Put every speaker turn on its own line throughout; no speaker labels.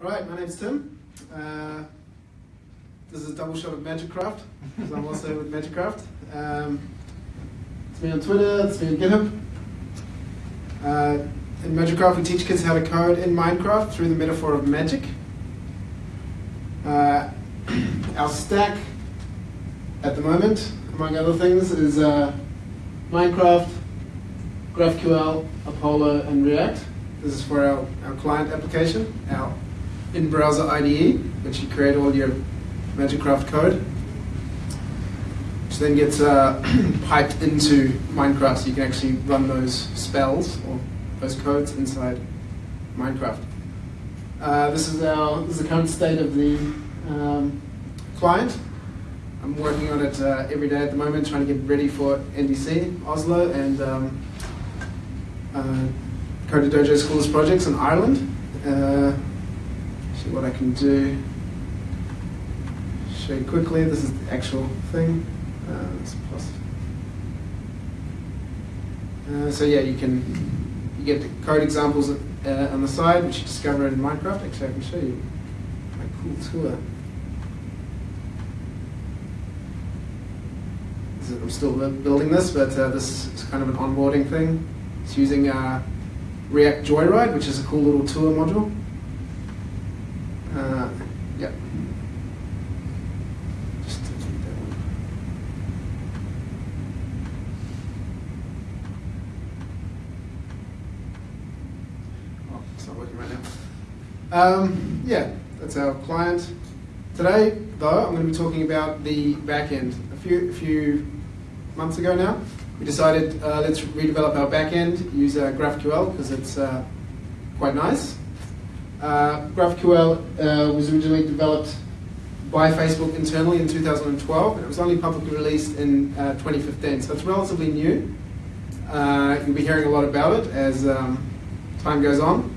Right, my name's Tim. Uh, this is a double shot of Magikcraft, because I'm also with Magikcraft. Um, it's me on Twitter, it's me on GitHub. Uh, in Magikcraft, we teach kids how to code in Minecraft through the metaphor of magic. Uh, our stack at the moment, among other things, is uh, Minecraft, GraphQL, Apollo, and React. This is for our, our client application, our in-browser IDE, which you create all your Magikcraft code, which then gets uh, piped into Minecraft so you can actually run those spells or those codes inside Minecraft. Uh, this is our this is the current state of the um, client. I'm working on it uh, every day at the moment, trying to get ready for NDC Oslo and um, uh, Dojo Schools projects in Ireland. See what I can do. Show you quickly. This is the actual thing. Uh. Uh, so yeah, you can you get the code examples uh, on the side, which you discover in Minecraft. Actually, I can show you my cool tour. I'm still building this, but uh, this is kind of an onboarding thing. It's using uh, React Joyride, which is a cool little tour module. Uh, yeah. Just that one. Oh, it's not working right now. Um, yeah, that's our client. Today, though, I'm going to be talking about the backend. A few, a few months ago now, we decided uh, let's redevelop our backend, use uh, GraphQL because it's uh, quite nice. Uh, GraphQL uh, was originally developed by Facebook internally in 2012, and it was only publicly released in uh, 2015, so it's relatively new. Uh, you'll be hearing a lot about it as um, time goes on.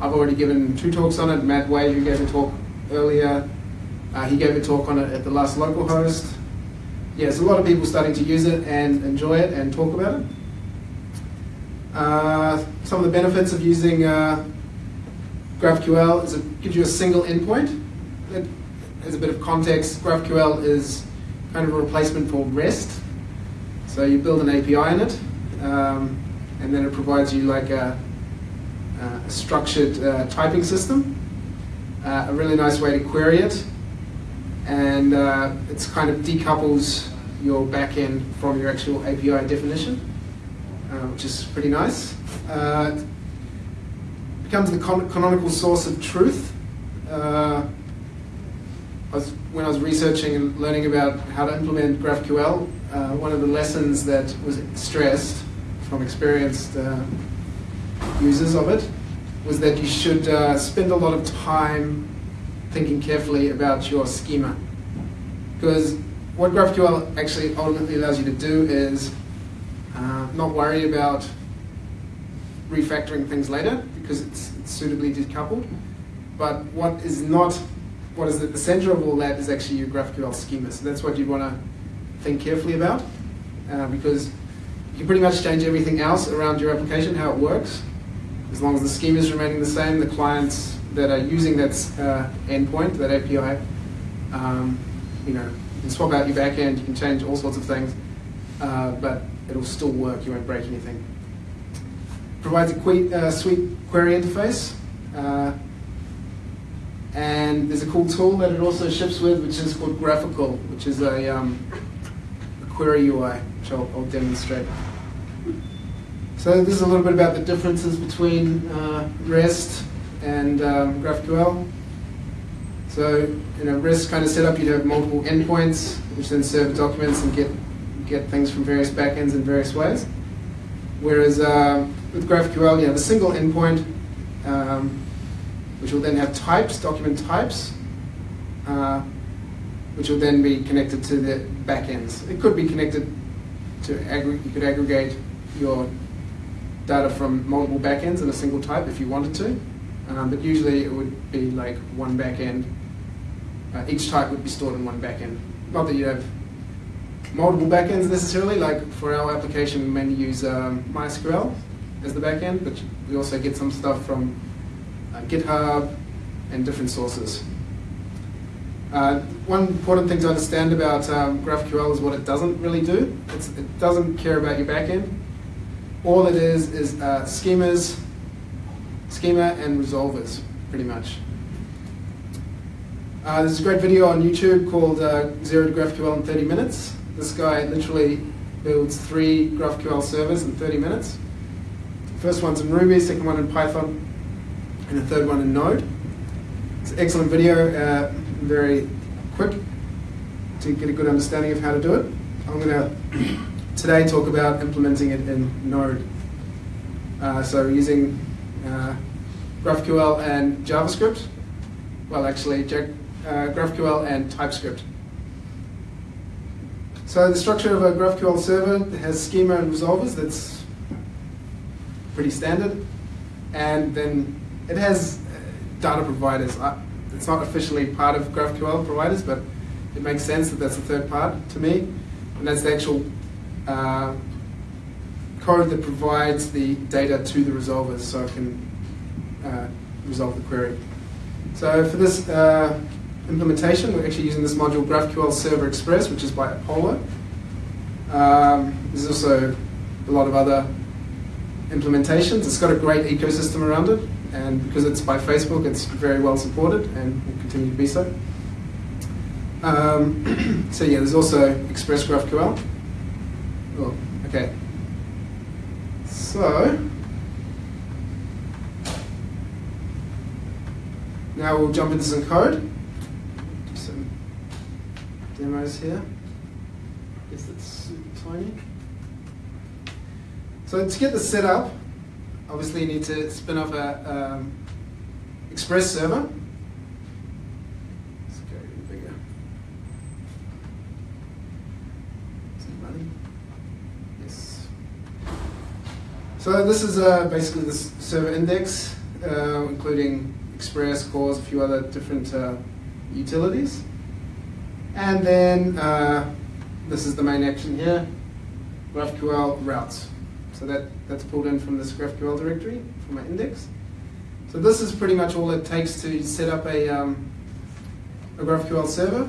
I've already given two talks on it. Matt Wade, who gave a talk earlier, uh, he gave a talk on it at the last localhost. Yeah, there's a lot of people starting to use it and enjoy it and talk about it. Uh, some of the benefits of using GraphQL is it gives you a single endpoint. That, as a bit of context, GraphQL is kind of a replacement for REST. So you build an API in it, um, and then it provides you like a, a structured uh, typing system, uh, a really nice way to query it, and uh, it's kind of decouples your backend from your actual API definition, uh, which is pretty nice. Becomes the canonical source of truth. Uh, I was, when I was researching and learning about how to implement GraphQL, uh, one of the lessons that was stressed from experienced uh, users of it was that you should uh, spend a lot of time thinking carefully about your schema. Because what GraphQL actually ultimately allows you to do is uh, not worry about refactoring things later because it's, it's suitably decoupled. But what is not, what is at the center of all that is actually your GraphQL schema. So that's what you'd want to think carefully about uh, because you can pretty much change everything else around your application, how it works. As long as the schema is remaining the same, the clients that are using that uh, endpoint, that API, um, you know, you can swap out your backend, you can change all sorts of things, uh, but it'll still work, you won't break anything provides a que uh, sweet query interface. Uh, and there's a cool tool that it also ships with, which is called GraphiQL, which is a, um, a query UI, which I'll, I'll, demonstrate. So this is a little bit about the differences between uh, REST and um, GraphQL. So, in a REST kind of setup, you'd have multiple endpoints, which then serve documents and get, get things from various backends in various ways. Whereas uh, with GraphQL, you have a single endpoint, um, which will then have types, document types, uh, which will then be connected to the backends. It could be connected to, you could aggregate your data from multiple backends in a single type if you wanted to, um, but usually it would be like one backend. Uh, each type would be stored in one backend. Not that you have multiple backends necessarily, like for our application we mainly use um, MySQL, as the backend, but we also get some stuff from uh, GitHub, and different sources. Uh, one important thing to understand about um, GraphQL is what it doesn't really do. It's, it doesn't care about your backend. All it is is uh, schemas, schema and resolvers, pretty much. Uh, there's a great video on YouTube called uh, Zero to GraphQL in 30 Minutes. This guy literally builds three GraphQL servers in 30 minutes. First one's in Ruby, second one in Python, and the third one in Node. It's an excellent video, uh, very quick to get a good understanding of how to do it. I'm going to today talk about implementing it in Node. Uh, so using uh, GraphQL and JavaScript, well actually uh, GraphQL and TypeScript. So the structure of a GraphQL server has schema and resolvers. That's pretty standard. And then it has uh, data providers. It's not officially part of GraphQL providers, but it makes sense that that's the third part to me. And that's the actual uh, code that provides the data to the resolvers so it can uh, resolve the query. So for this uh, implementation, we're actually using this module GraphQL Server Express, which is by Apollo. Um, there's also a lot of other implementations. It's got a great ecosystem around it, and because it's by Facebook, it's very well supported and will continue to be so. Um, so yeah, there's also Express GraphQL. Oh, okay. So, now we'll jump into some code. Do some demos here. I guess that's super tiny. So to get this set up, obviously you need to spin up a um, Express server. Let's go bigger. Is? Yes. So this is uh, basically the server index, uh, including Express, CORS, a few other different uh, utilities. And then uh, this is the main action here, GraphQL routes. So that, that's pulled in from this GraphQL directory from my index. So this is pretty much all it takes to set up a, um, a GraphQL server.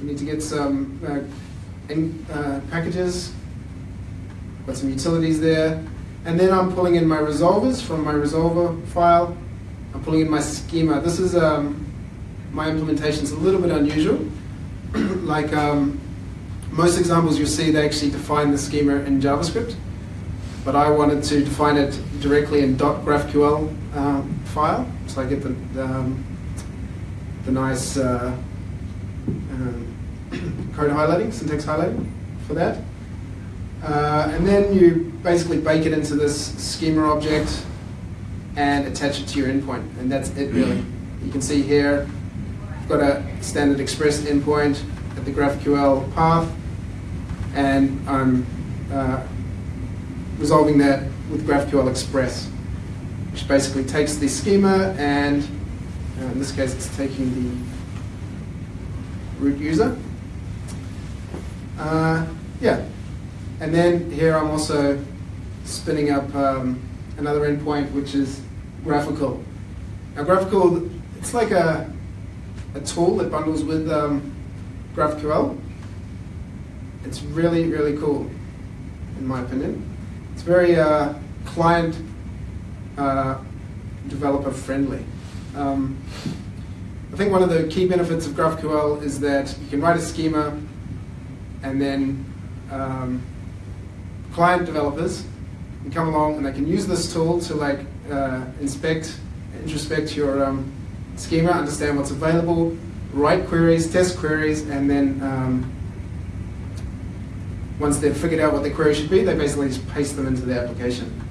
We need to get some uh, in, uh, packages, got some utilities there, and then I'm pulling in my resolvers from my resolver file. I'm pulling in my schema. This is um, my implementation is a little bit unusual. like um, most examples you'll see, they actually define the schema in JavaScript but I wanted to define it directly in .graphql um, file, so I get the, the, um, the nice uh, um, code highlighting, syntax highlighting for that. Uh, and then you basically bake it into this schema object and attach it to your endpoint, and that's it really. You can see here, I've got a standard express endpoint at the GraphQL path, and I'm uh, resolving that with GraphQL Express, which basically takes the schema and, uh, in this case, it's taking the root user. Uh, yeah, and then here I'm also spinning up um, another endpoint, which is GraphiQL. Now, GraphiQL, it's like a, a tool that bundles with um, GraphQL. It's really, really cool, in my opinion. It's very uh, client uh, developer friendly. Um, I think one of the key benefits of GraphQL is that you can write a schema and then um, client developers can come along and they can use this tool to like uh, inspect, introspect your um, schema, understand what's available, write queries, test queries, and then um, once they've figured out what the query should be, they basically just paste them into the application.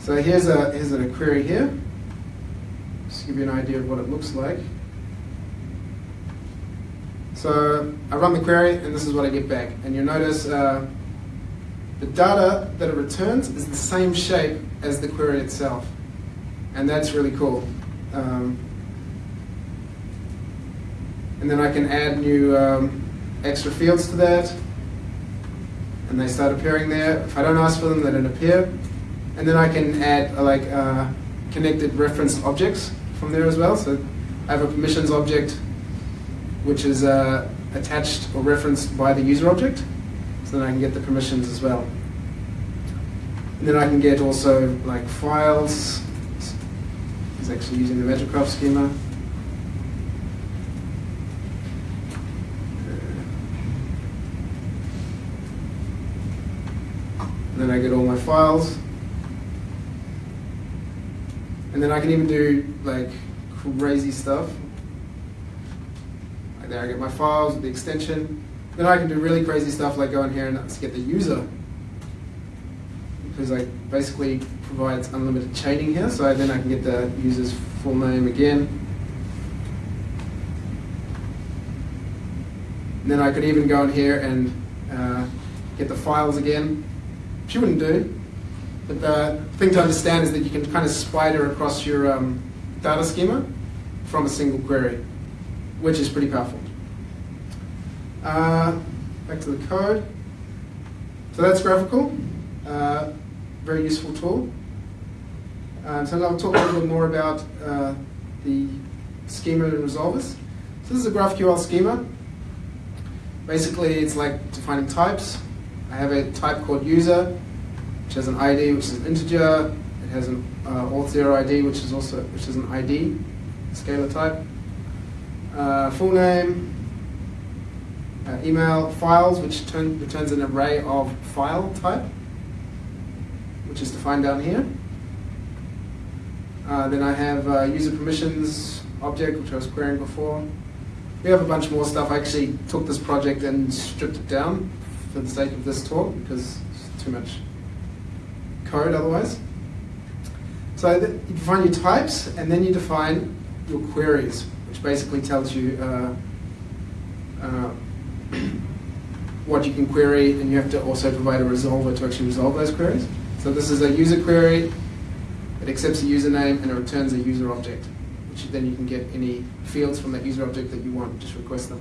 So here's a, here's a query here. Just to give you an idea of what it looks like. So I run the query, and this is what I get back. And you'll notice uh, the data that it returns is the same shape as the query itself. And that's really cool. Um, and then I can add new um, extra fields to that and they start appearing there. If I don't ask for them, they don't appear. And then I can add uh, like uh, connected reference objects from there as well. So I have a permissions object, which is uh, attached or referenced by the user object, so then I can get the permissions as well. And then I can get also like files. It's actually using the Magikcraft schema. And then I get all my files. And then I can even do like crazy stuff. Like there I get my files with the extension. Then I can do really crazy stuff like go in here and get the user. Because I basically provides unlimited chaining here, so then I can get the user's full name again. And then I could even go in here and uh, get the files again you wouldn't do. But the thing to understand is that you can kind of spider across your um, data schema from a single query, which is pretty powerful. Uh, back to the code. So that's GraphiQL. Uh, very useful tool. Um, so I'll talk a little bit more about uh, the schema and resolvers. So this is a GraphQL schema. Basically, it's like defining types. I have a type called user, which has an ID, which is an integer. It has an uh, auth zero ID, which is also which is an ID, scalar type. Uh, full name, uh, email, files, which turn, returns an array of file type, which is defined down here. Uh, then I have uh, user permissions object, which I was querying before. We have a bunch more stuff. I actually took this project and stripped it down for the sake of this talk because it's too much code otherwise. So you define your types and then you define your queries, which basically tells you uh, uh, what you can query and you have to also provide a resolver to actually resolve those queries. So this is a user query, it accepts a username and it returns a user object, which then you can get any fields from that user object that you want, just request them.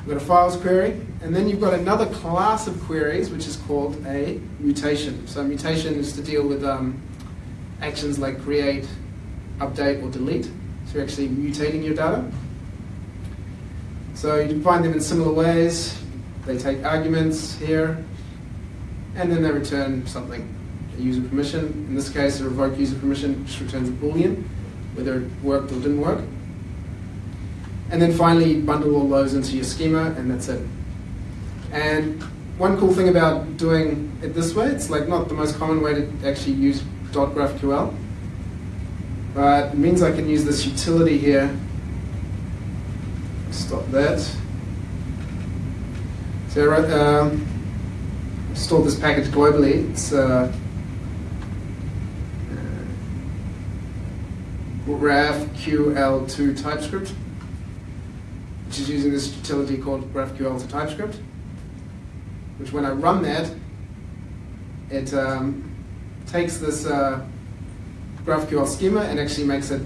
We've got a files query, and then you've got another class of queries which is called a mutation. So mutation is to deal with um, actions like create, update, or delete. So you're actually mutating your data. So you find them in similar ways. They take arguments here, and then they return something, a user permission. In this case, a revoke user permission just returns a boolean, whether it worked or didn't work. And then finally, bundle all those into your schema, and that's it. And one cool thing about doing it this way, it's like not the most common way to actually use .graphql, but it means I can use this utility here. Stop that. So I wrote, um, stored this package globally. It's uh, uh GraphQL2 TypeScript which is using this utility called GraphQL to TypeScript, which when I run that, it um, takes this uh, GraphQL schema and actually makes it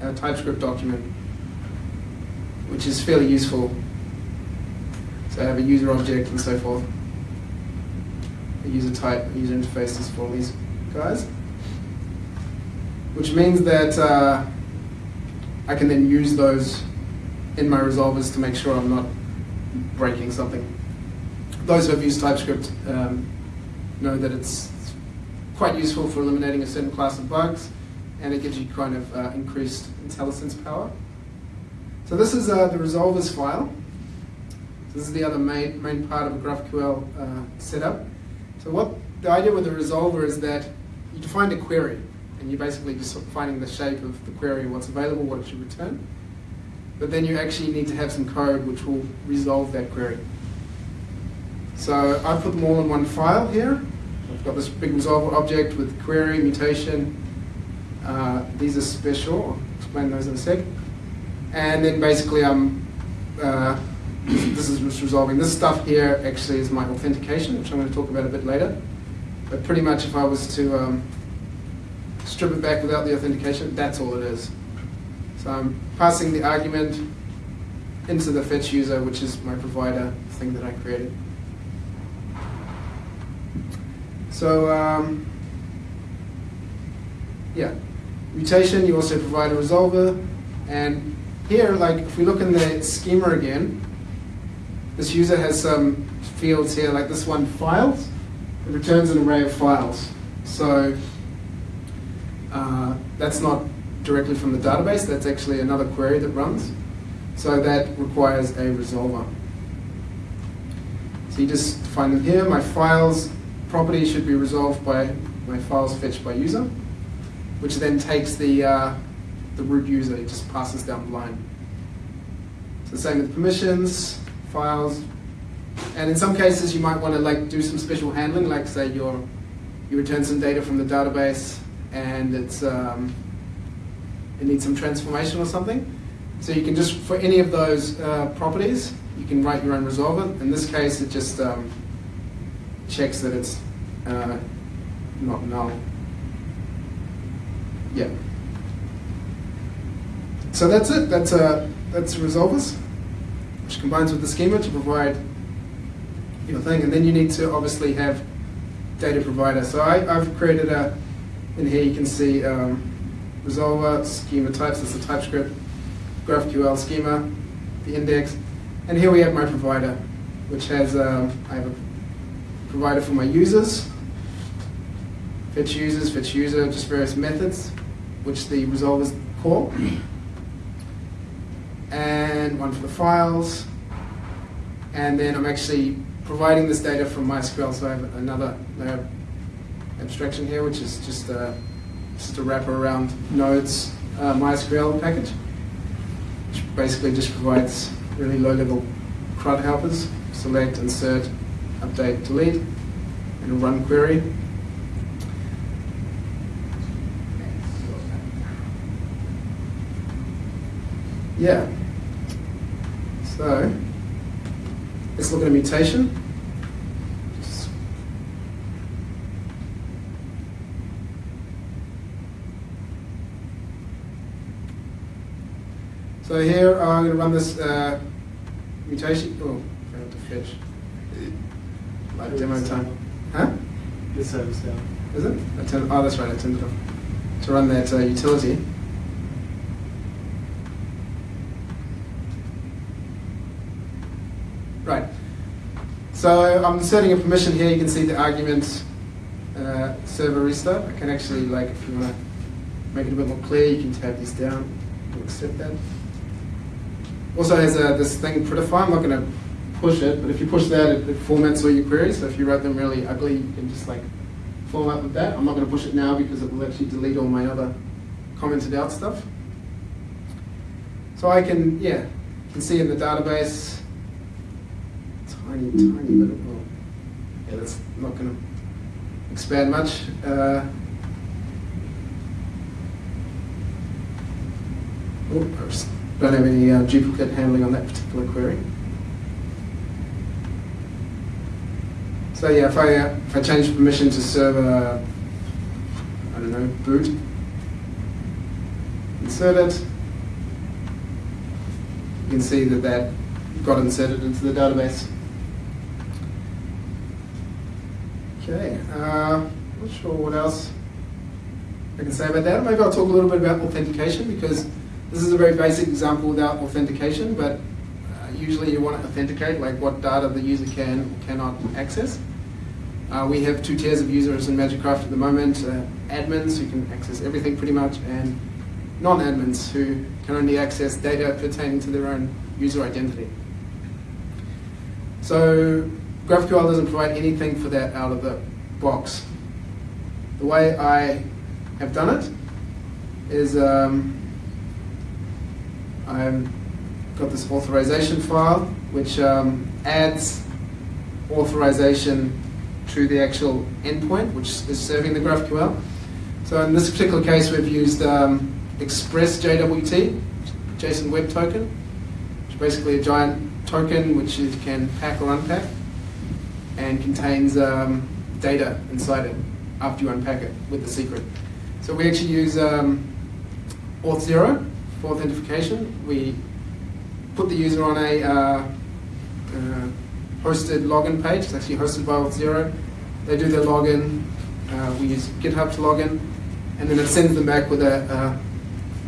a, a, TypeScript document, which is fairly useful. So I have a user object and so forth. A user type, a user interfaces for all these guys. Which means that uh, I can then use those in my resolvers to make sure I'm not breaking something. Those who have used TypeScript um, know that it's quite useful for eliminating a certain class of bugs, and it gives you kind of uh, increased IntelliSense power. So this is uh, the resolvers file. This is the other main, main part of a GraphQL uh, setup. So what the idea with the resolver is that you define a query, and you're basically just finding the shape of the query, what's available, what it should return but then you actually need to have some code which will resolve that query. So I put them all in one file here. I've got this big resolver object with query, mutation. Uh, these are special. I'll explain those in a sec. And then basically I'm, uh, this is just resolving. This stuff here actually is my authentication, which I'm going to talk about a bit later. But pretty much if I was to um, strip it back without the authentication, that's all it is. I'm passing the argument into the fetch user, which is my provider thing that I created. So um, yeah, mutation, you also provide a resolver. And here, like if we look in the schema again, this user has some fields here, like this one, files. It returns an array of files. So uh, that's not directly from the database, that's actually another query that runs. So that requires a resolver. So you just find them here. My files property should be resolved by my files fetched by user, which then takes the, uh, the root user, it just passes down the line. So same with permissions, files, and in some cases you might want to like do some special handling, like say you're, you return some data from the database and it's, um, it needs some transformation or something. So you can just, for any of those uh, properties, you can write your own resolver. In this case, it just um, checks that it's uh, not null. Yeah. So that's it. That's uh, that's resolvers, which combines with the schema to provide your thing. And then you need to obviously have data provider. So I, have created a, in here you can see um, resolver, schema types, it's a TypeScript, GraphQL schema, the index, and here we have my provider, which has, um, I have a provider for my users, fetch users, fetch user, just various methods, which the resolvers call, and one for the files, and then I'm actually providing this data from MySQL, so I have another layer abstraction here, which is just a, just a wrapper around Node's uh, MySQL package, which basically just provides really low-level CRUD helpers, select, insert, update, delete, and a run query. Yeah. So, let's look at a mutation. So here I'm going to run this uh, mutation. Oh, I have to fetch. Like demo time. Huh?
The service down.
Is it? I oh, that's right. I turned it off to run that uh, utility. Right. So I'm setting a permission here. You can see the argument uh, server restart. I can actually, like, if you want to make it a bit more clear, you can tab this down and accept that. Also has uh, this thing prettify. I'm not going to push it, but if you push that, it, it, formats all your queries. So if you write them really ugly, you can just like format with that. I'm not going to push it now because it will actually delete all my other commented out stuff. So I can, yeah, you can see in the database, tiny, tiny little, oh, yeah, that's not going to expand much. Uh, oh, don't have any uh, duplicate handling on that particular query. So yeah, if I, uh, if I change permission to server, I don't know, boot, insert it, you can see that that got inserted into the database. Okay, uh, not sure what else I can say about that. Maybe I'll talk a little bit about authentication because this is a very basic example without authentication, but uh, usually you want to authenticate like what data the user can or cannot access. Uh, we have two tiers of users in Magikcraft at the moment, uh, admins who can access everything pretty much, and non-admins who can only access data pertaining to their own user identity. So GraphQL doesn't provide anything for that out of the box. The way I have done it is um, I've got this authorization file which um, adds authorization to the actual endpoint which is serving the GraphQL. So in this particular case we've used um, Express JWT, JSON Web Token, which is basically a giant token which you can pack or unpack and contains um, data inside it after you unpack it with the secret. So we actually use um, Auth0 for authentication. We put the user on a uh, uh, hosted login page. It's actually hosted by Auth0. They do their login. Uh, we use GitHub to login, and then it sends them back with a,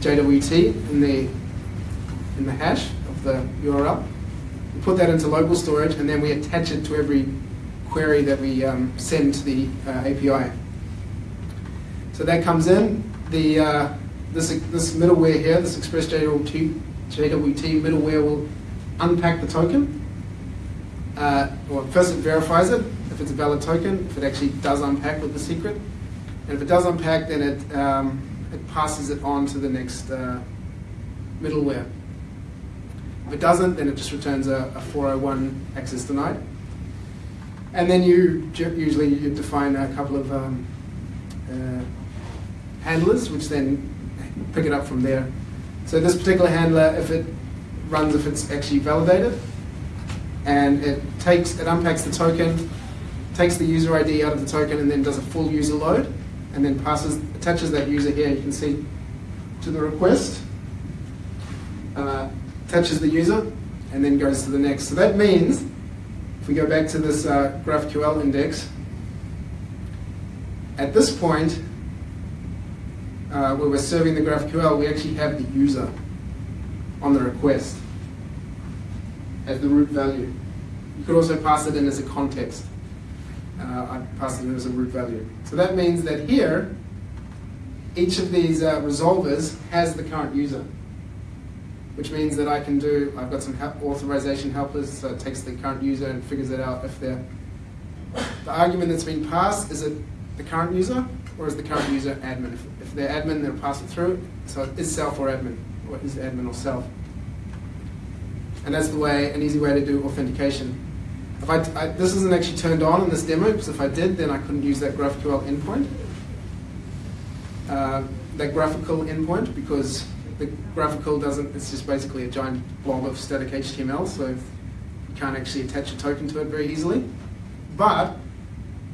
JWT in the in the hash of the URL. We put that into local storage, and then we attach it to every query that we um, send to the uh, API. So that comes in. The uh, this this middleware here, this Express JWT, JWT middleware will unpack the token. Uh, well, first it verifies it if it's a valid token, if it actually does unpack with the secret, and if it does unpack, then it um, it passes it on to the next uh, middleware. If it doesn't, then it just returns a, a 401 access denied. And then you usually you define a couple of um, uh, handlers, which then pick it up from there. So this particular handler, if it runs, if it's actually validated, and it takes, it unpacks the token, takes the user ID out of the token, and then does a full user load, and then passes, attaches that user here. You can see to the request, uh, attaches the user, and then goes to the next. So that means, if we go back to this uh, GraphQL index, at this point, uh, where we're serving the GraphQL, we actually have the user on the request as the root value. You could also pass it in as a context. Uh, I pass it in as a root value. So that means that here, each of these uh, resolvers has the current user, which means that I can do, I've got some help, authorization helpers, so it takes the current user and figures it out if they're, the argument that's been passed, is it the current user or is the current user admin? If, if they're admin, they'll pass it through. So is self or admin, or is admin or self? And that's the way, an easy way to do authentication. If I, I, this isn't actually turned on in this demo, because if I did, then I couldn't use that GraphQL endpoint, uh, that GraphiQL endpoint, because the GraphiQL doesn't, it's just basically a giant blob of static HTML, so you can't actually attach a token to it very easily. But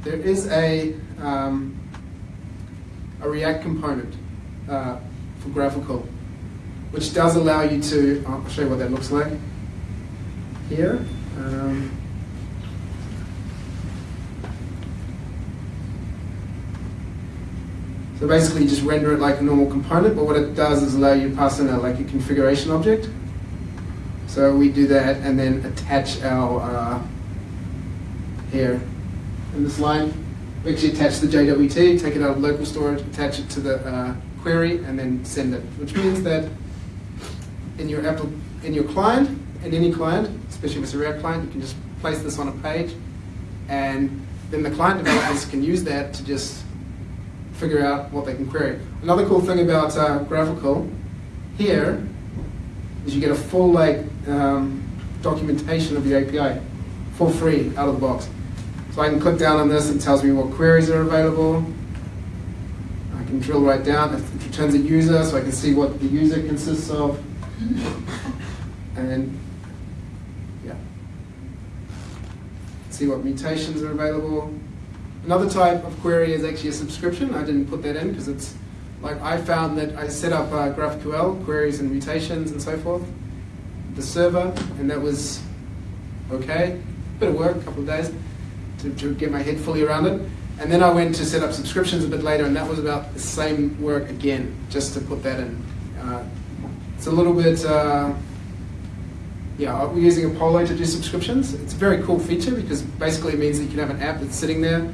there is a, um, a React component uh, for GraphiQL, which does allow you to, I'll show you what that looks like here. Um, so basically you just render it like a normal component, but what it does is allow you to pass in a, like a configuration object. So we do that and then attach our, uh, here in this line, we actually attach the JWT, take it out of local storage, attach it to the uh, query, and then send it. Which means that in your in your client, in any client, especially if it's a React client, you can just place this on a page, and then the client developers can use that to just figure out what they can query. Another cool thing about uh, GraphiQL here is you get a full like um, documentation of the API for free out of the box. So I can click down on this, it tells me what queries are available. I can drill right down, it returns a user, so I can see what the user consists of. And yeah, see what mutations are available. Another type of query is actually a subscription. I didn't put that in because it's like I found that I set up uh, GraphQL queries and mutations and so forth, the server, and that was okay. Bit of work, a couple of days to, to get my head fully around it. And then I went to set up subscriptions a bit later, and that was about the same work again, just to put that in. Uh, it's a little bit, uh, yeah, we're using Apollo to do subscriptions. It's a very cool feature because basically it means that you can have an app that's sitting there,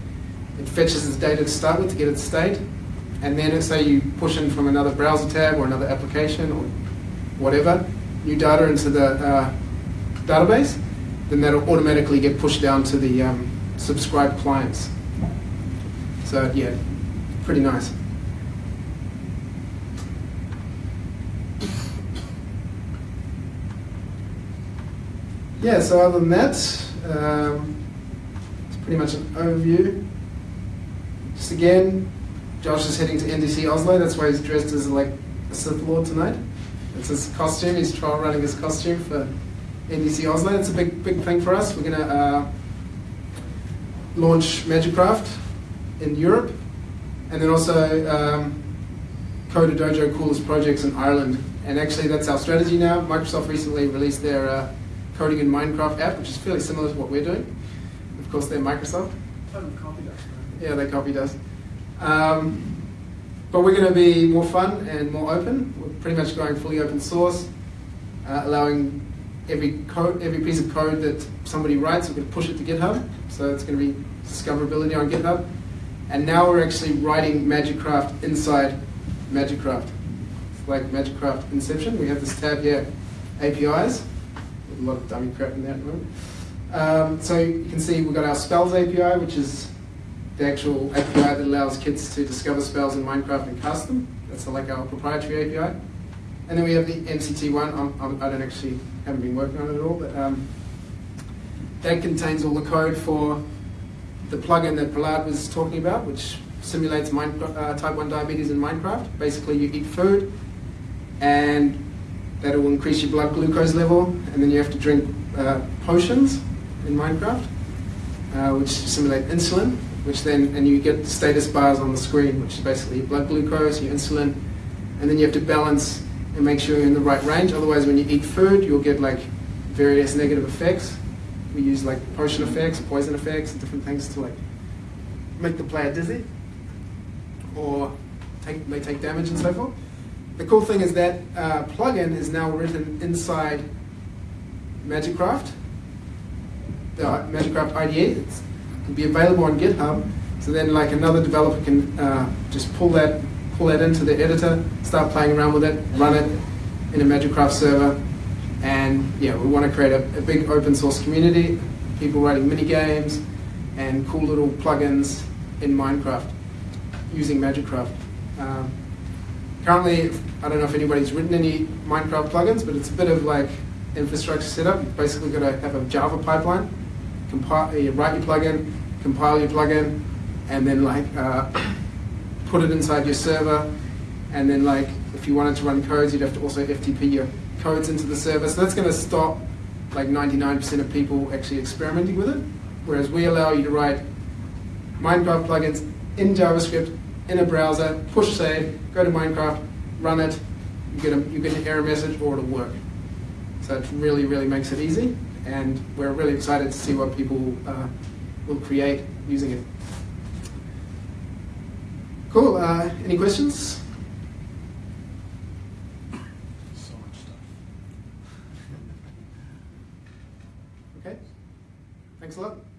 it fetches its data to start with to get its state, and then say you push in from another browser tab or another application or whatever, new data into the uh, database, then that'll automatically get pushed down to the um, subscribe clients. So yeah, pretty nice. Yeah, so other than that, um, it's pretty much an overview. Just again, Josh is heading to NDC Oslo, that's why he's dressed as like a Sith Lord tonight. It's his costume, he's trial running his costume for NDC Oslo. It's a big, big thing for us. We're going to uh, launch Magikcraft in Europe, and then also um, Coder Dojo coolest projects in Ireland. And actually, that's our strategy now. Microsoft recently released their uh, coding in Minecraft app, which is fairly similar to what we're doing. Of course, they're Microsoft.
copied us.
Yeah, they copied us. Um, but we're going to be more fun and more open. We're pretty much going fully open source. uh, allowing every code, every piece of code that somebody writes, we're going to push it to GitHub. So it's going to be discoverability on GitHub. And now we're actually writing Magikcraft inside Magikcraft. It's like Magikcraft Inception. We have this tab here, APIs. a lot of dummy crap in there at the moment. Um, so you can see we've got our spells API, which is the actual API that allows kids to discover spells in Minecraft and cast them. That's like our proprietary API. And then we have the MCT one. I'm, I'm, I don't actually haven't been working on it at all, but um, that contains all the code for the plugin that Prahlad was talking about, which simulates uh, type 1 diabetes in Minecraft. Basically, you eat food, and that will increase your blood glucose level, and then you have to drink uh, potions in Minecraft, uh, which simulate insulin, which then, and you get status bars on the screen, which is basically your blood glucose, your insulin, and then you have to balance and make sure you're in the right range. Otherwise, when you eat food, you'll get like various negative effects. We use like potion effects, poison effects, and different things to like make the player dizzy, or take, may take damage and so forth. The cool thing is that uh, plugin is now written inside Magikcraft, the Magikcraft IDE. It's, it can be available on GitHub. So then, like another developer can uh, just pull that pull that into the editor, start playing around with it, run it in a Magikcraft server, and yeah, we want to create a, a big open source community, people writing mini games and cool little plugins in Minecraft using Magikcraft. Um, currently, I don't know if anybody's written any Minecraft plugins, but it's a bit of like infrastructure setup. You've basically got to have a Java pipeline, compile, you write your plugin, compile your plugin, and then like uh, put it inside your server, and then like if you wanted to run codes, you'd have to also FTP your codes into the server. So that's going to stop like 99% of people actually experimenting with it. Whereas we allow you to write Minecraft plugins in JavaScript in a browser, push save, go to Minecraft, run it, you get, a, you get an error message or it'll work. So it really, really makes it easy. And we're really excited to see what people uh, will create using it. Cool. Uh, any questions?
So much stuff.
Okay. Thanks a lot.